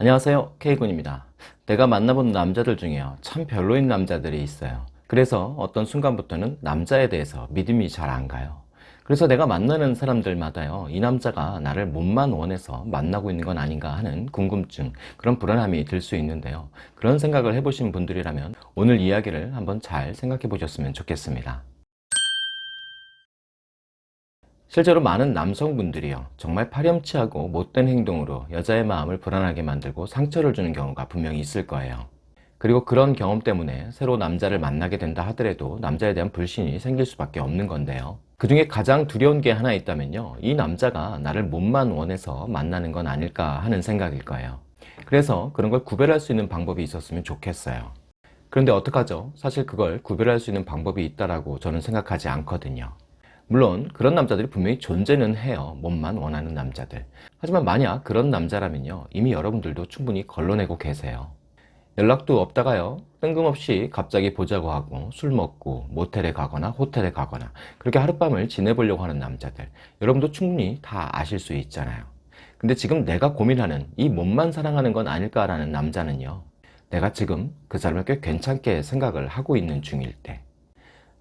안녕하세요. K군입니다. 내가 만나본 남자들 중에요. 참 별로인 남자들이 있어요. 그래서 어떤 순간부터는 남자에 대해서 믿음이 잘 안 가요. 그래서 내가 만나는 사람들마다요 이 남자가 나를 몸만 원해서 만나고 있는 건 아닌가 하는 궁금증 그런 불안함이 들 수 있는데요. 그런 생각을 해보신 분들이라면 오늘 이야기를 한번 잘 생각해 보셨으면 좋겠습니다 실제로 많은 남성분들이요. 정말 파렴치하고 못된 행동으로 여자의 마음을 불안하게 만들고 상처를 주는 경우가 분명히 있을 거예요. 그리고 그런 경험 때문에 새로 남자를 만나게 된다 하더라도 남자에 대한 불신이 생길 수밖에 없는 건데요. 그 중에 가장 두려운 게 하나 있다면요. 이 남자가 나를 몸만 원해서 만나는 건 아닐까 하는 생각일 거예요. 그래서 그런 걸 구별할 수 있는 방법이 있었으면 좋겠어요. 그런데 어떡하죠? 사실 그걸 구별할 수 있는 방법이 있다라고 저는 생각하지 않거든요 물론 그런 남자들이 분명히 존재는 해요. 몸만 원하는 남자들. 하지만 만약 그런 남자라면요. 이미 여러분들도 충분히 걸러내고 계세요. 연락도 없다가요. 뜬금없이 갑자기 보자고 하고 술 먹고 모텔에 가거나 호텔에 가거나 그렇게 하룻밤을 지내보려고 하는 남자들. 여러분도 충분히 다 아실 수 있잖아요. 근데 지금 내가 고민하는 이 몸만 사랑하는 건 아닐까라는 남자는요. 내가 지금 그 사람을 꽤 괜찮게 생각을 하고 있는 중일 때.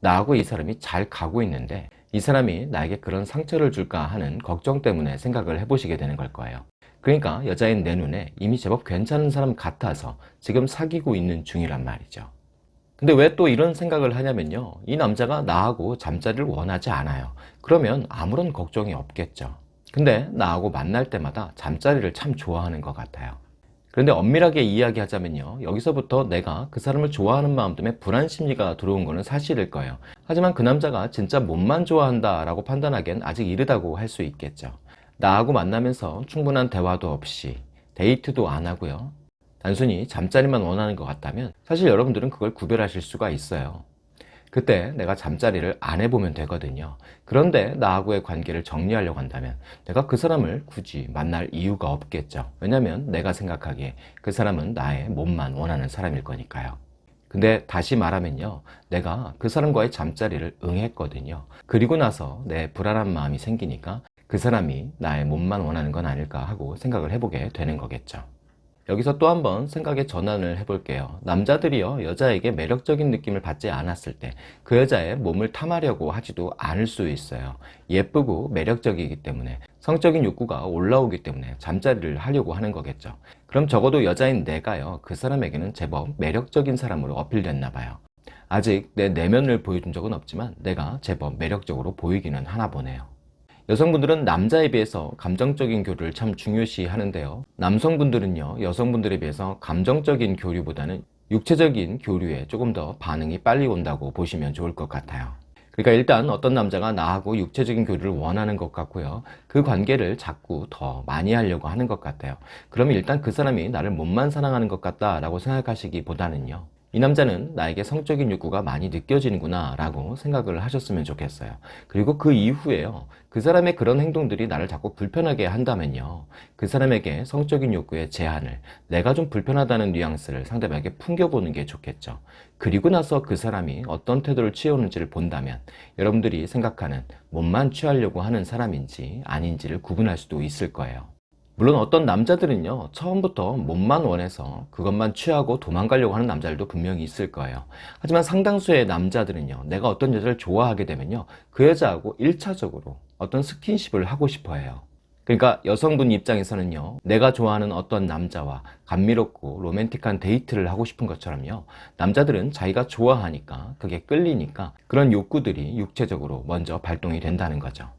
나하고 이 사람이 잘 가고 있는데 이 사람이 나에게 그런 상처를 줄까 하는 걱정 때문에 생각을 해보시게 되는 걸 거예요. 그러니까 여자인 내 눈에 이미 제법 괜찮은 사람 같아서 지금 사귀고 있는 중이란 말이죠. 근데 왜 또 이런 생각을 하냐면요. 이 남자가 나하고 잠자리를 원하지 않아요. 그러면 아무런 걱정이 없겠죠. 근데 나하고 만날 때마다 잠자리를 참 좋아하는 것 같아요 그런데 엄밀하게 이야기하자면요. 여기서부터 내가 그 사람을 좋아하는 마음 때문에 불안 심리가 들어온 것은 사실일 거예요. 하지만 그 남자가 진짜 몸만 좋아한다 라고 판단하기엔 아직 이르다고 할 수 있겠죠. 나하고 만나면서 충분한 대화도 없이 데이트도 안 하고요. 단순히 잠자리만 원하는 것 같다면 사실 여러분들은 그걸 구별하실 수가 있어요 그때 내가 잠자리를 안 해보면 되거든요. 그런데 나하고의 관계를 정리하려고 한다면 내가 그 사람을 굳이 만날 이유가 없겠죠. 왜냐면 내가 생각하기에 그 사람은 나의 몸만 원하는 사람일 거니까요. 근데 다시 말하면요. 내가 그 사람과의 잠자리를 응했거든요. 그리고 나서 내 불안한 마음이 생기니까 그 사람이 나의 몸만 원하는 건 아닐까 하고 생각을 해보게 되는 거겠죠 여기서 또 한번 생각의 전환을 해볼게요. 남자들이요 여자에게 매력적인 느낌을 받지 않았을 때 그 여자의 몸을 탐하려고 하지도 않을 수 있어요. 예쁘고 매력적이기 때문에 성적인 욕구가 올라오기 때문에 잠자리를 하려고 하는 거겠죠. 그럼 적어도 여자인 내가요 그 사람에게는 제법 매력적인 사람으로 어필됐나 봐요. 아직 내 내면을 보여준 적은 없지만 내가 제법 매력적으로 보이기는 하나 보네요 여성분들은 남자에 비해서 감정적인 교류를 참 중요시 하는데요. 남성분들은요 여성분들에 비해서 감정적인 교류보다는 육체적인 교류에 조금 더 반응이 빨리 온다고 보시면 좋을 것 같아요. 그러니까 일단 어떤 남자가 나하고 육체적인 교류를 원하는 것 같고요. 그 관계를 자꾸 더 많이 하려고 하는 것 같아요. 그러면 일단 그 사람이 나를 몸만 사랑하는 것 같다 라고 생각하시기보다는요 이 남자는 나에게 성적인 욕구가 많이 느껴지는구나 라고 생각을 하셨으면 좋겠어요. 그리고 그 이후에요. 그 사람의 그런 행동들이 나를 자꾸 불편하게 한다면요. 그 사람에게 성적인 욕구의 제한을 내가 좀 불편하다는 뉘앙스를 상대방에게 풍겨보는 게 좋겠죠. 그리고 나서 그 사람이 어떤 태도를 취해오는지를 본다면 여러분들이 생각하는 몸만 취하려고 하는 사람인지 아닌지를 구분할 수도 있을 거예요 물론 어떤 남자들은요 처음부터 몸만 원해서 그것만 취하고 도망가려고 하는 남자들도 분명히 있을 거예요. 하지만 상당수의 남자들은요 내가 어떤 여자를 좋아하게 되면요 그 여자하고 1차적으로 어떤 스킨십을 하고 싶어 해요. 그러니까 여성분 입장에서는요 내가 좋아하는 어떤 남자와 감미롭고 로맨틱한 데이트를 하고 싶은 것처럼요 남자들은 자기가 좋아하니까 그게 끌리니까 그런 욕구들이 육체적으로 먼저 발동이 된다는 거죠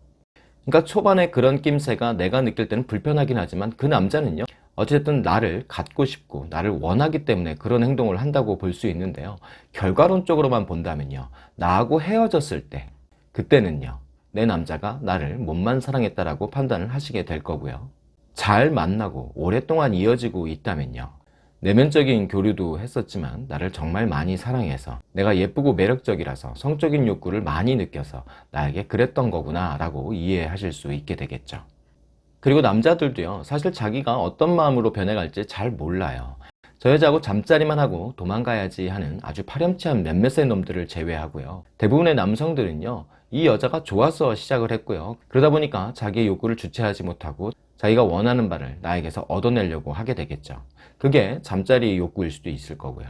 그러니까 초반에 그런 낌새가 내가 느낄 때는 불편하긴 하지만 그 남자는요 어쨌든 나를 갖고 싶고 나를 원하기 때문에 그런 행동을 한다고 볼 수 있는데요. 결과론적으로만 본다면요 나하고 헤어졌을 때 그때는요 내 남자가 나를 몸만 사랑했다라고 판단을 하시게 될 거고요. 잘 만나고 오랫동안 이어지고 있다면요 내면적인 교류도 했었지만 나를 정말 많이 사랑해서 내가 예쁘고 매력적이라서 성적인 욕구를 많이 느껴서 나에게 그랬던 거구나 라고 이해하실 수 있게 되겠죠. 그리고 남자들도요 사실 자기가 어떤 마음으로 변해갈지 잘 몰라요. 저 여자하고 잠자리만 하고 도망가야지 하는 아주 파렴치한 몇몇의 놈들을 제외하고요. 대부분의 남성들은요 이 여자가 좋아서 시작을 했고요. 그러다 보니까 자기의 욕구를 주체하지 못하고 자기가 원하는 바를 나에게서 얻어내려고 하게 되겠죠. 그게 잠자리 욕구일 수도 있을 거고요.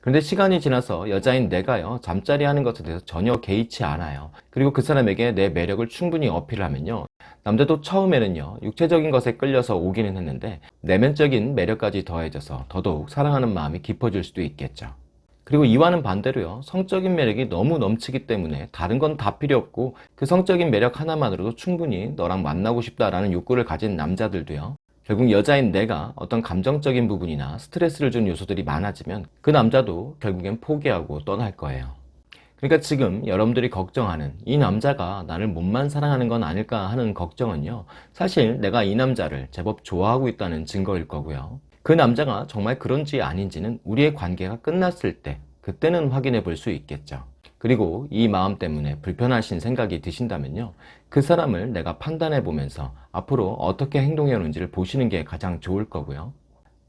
그런데 시간이 지나서 여자인 내가요, 잠자리 하는 것에 대해서 전혀 개의치 않아요. 그리고 그 사람에게 내 매력을 충분히 어필을 하면요. 남자도 처음에는요, 육체적인 것에 끌려서 오기는 했는데, 내면적인 매력까지 더해져서 더더욱 사랑하는 마음이 깊어질 수도 있겠죠. 그리고 이와는 반대로요, 성적인 매력이 너무 넘치기 때문에 다른 건 다 필요 없고, 그 성적인 매력 하나만으로도 충분히 너랑 만나고 싶다라는 욕구를 가진 남자들도요, 결국 여자인 내가 어떤 감정적인 부분이나 스트레스를 준 요소들이 많아지면 그 남자도 결국엔 포기하고 떠날 거예요. 그러니까 지금 여러분들이 걱정하는 이 남자가 나를 몸만 사랑하는 건 아닐까 하는 걱정은요. 사실 내가 이 남자를 제법 좋아하고 있다는 증거일 거고요. 그 남자가 정말 그런지 아닌지는 우리의 관계가 끝났을 때 그때는 확인해 볼 수 있겠죠. 그리고 이 마음 때문에 불편하신 생각이 드신다면요. 그 사람을 내가 판단해 보면서 앞으로 어떻게 행동해 오는지를 보시는 게 가장 좋을 거고요.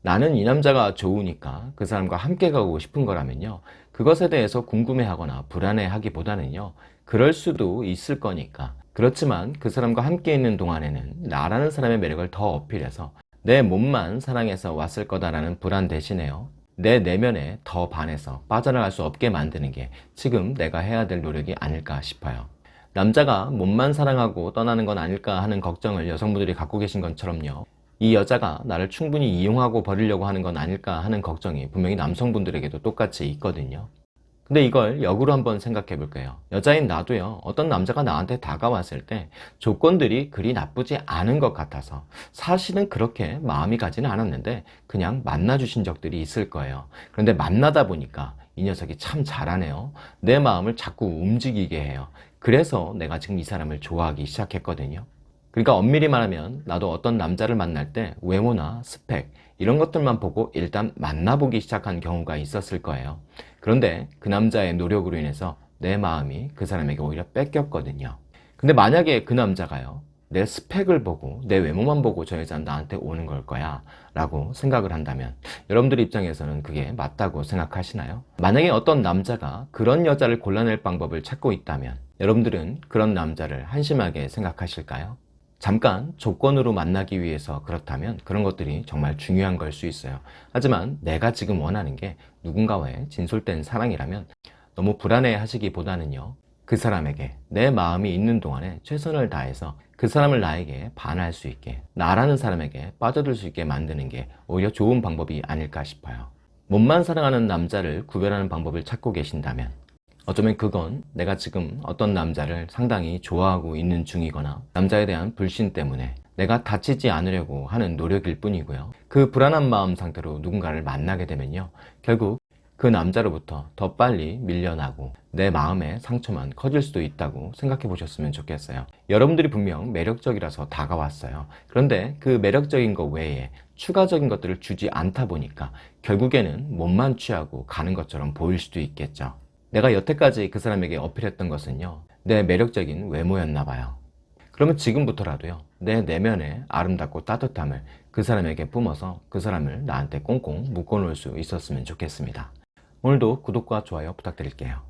나는 이 남자가 좋으니까 그 사람과 함께 가고 싶은 거라면요. 그것에 대해서 궁금해 하거나 불안해 하기보다는요. 그럴 수도 있을 거니까. 그렇지만 그 사람과 함께 있는 동안에는 나라는 사람의 매력을 더 어필해서 내 몸만 사랑해서 왔을 거다라는 불안 대신에요. 내 내면에 더 반해서 빠져나갈 수 없게 만드는 게 지금 내가 해야 될 노력이 아닐까 싶어요. 남자가 몸만 사랑하고 떠나는 건 아닐까 하는 걱정을 여성분들이 갖고 계신 것처럼요. 이 여자가 나를 충분히 이용하고 버리려고 하는 건 아닐까 하는 걱정이 분명히 남성분들에게도 똑같이 있거든요. 근데 이걸 역으로 한번 생각해 볼게요. 여자인 나도요, 어떤 남자가 나한테 다가왔을 때 조건들이 그리 나쁘지 않은 것 같아서 사실은 그렇게 마음이 가지는 않았는데 그냥 만나주신 적들이 있을 거예요. 그런데 만나다 보니까 이 녀석이 참 잘하네요. 내 마음을 자꾸 움직이게 해요. 그래서 내가 지금 이 사람을 좋아하기 시작했거든요. 그러니까 엄밀히 말하면 나도 어떤 남자를 만날 때 외모나 스펙 이런 것들만 보고 일단 만나보기 시작한 경우가 있었을 거예요. 그런데 그 남자의 노력으로 인해서 내 마음이 그 사람에게 오히려 뺏겼거든요. 근데 만약에 그 남자가요, 내 스펙을 보고 내 외모만 보고 저 여자는 나한테 오는 걸 거야 라고 생각을 한다면 여러분들 입장에서는 그게 맞다고 생각하시나요? 만약에 어떤 남자가 그런 여자를 골라낼 방법을 찾고 있다면 여러분들은 그런 남자를 한심하게 생각하실까요? 잠깐 조건으로 만나기 위해서 그렇다면 그런 것들이 정말 중요한 걸 수 있어요. 하지만 내가 지금 원하는 게 누군가와의 진솔된 사랑이라면 너무 불안해 하시기보다는요. 그 사람에게 내 마음이 있는 동안에 최선을 다해서 그 사람을 나에게 반할 수 있게 나라는 사람에게 빠져들 수 있게 만드는 게 오히려 좋은 방법이 아닐까 싶어요. 몸만 사랑하는 남자를 구별하는 방법을 찾고 계신다면 어쩌면 그건 내가 지금 어떤 남자를 상당히 좋아하고 있는 중이거나 남자에 대한 불신 때문에 내가 다치지 않으려고 하는 노력일 뿐이고요. 그 불안한 마음 상태로 누군가를 만나게 되면요. 결국 그 남자로부터 더 빨리 밀려나고 내 마음의 상처만 커질 수도 있다고 생각해 보셨으면 좋겠어요. 여러분들이 분명 매력적이라서 다가왔어요. 그런데 그 매력적인 것 외에 추가적인 것들을 주지 않다 보니까 결국에는 몸만 취하고 가는 것처럼 보일 수도 있겠죠. 내가 여태까지 그 사람에게 어필했던 것은요, 내 매력적인 외모였나 봐요. 그러면 지금부터라도요, 내 내면의 아름답고 따뜻함을 그 사람에게 뿜어서 그 사람을 나한테 꽁꽁 묶어놓을 수 있었으면 좋겠습니다. 오늘도 구독과 좋아요 부탁드릴게요.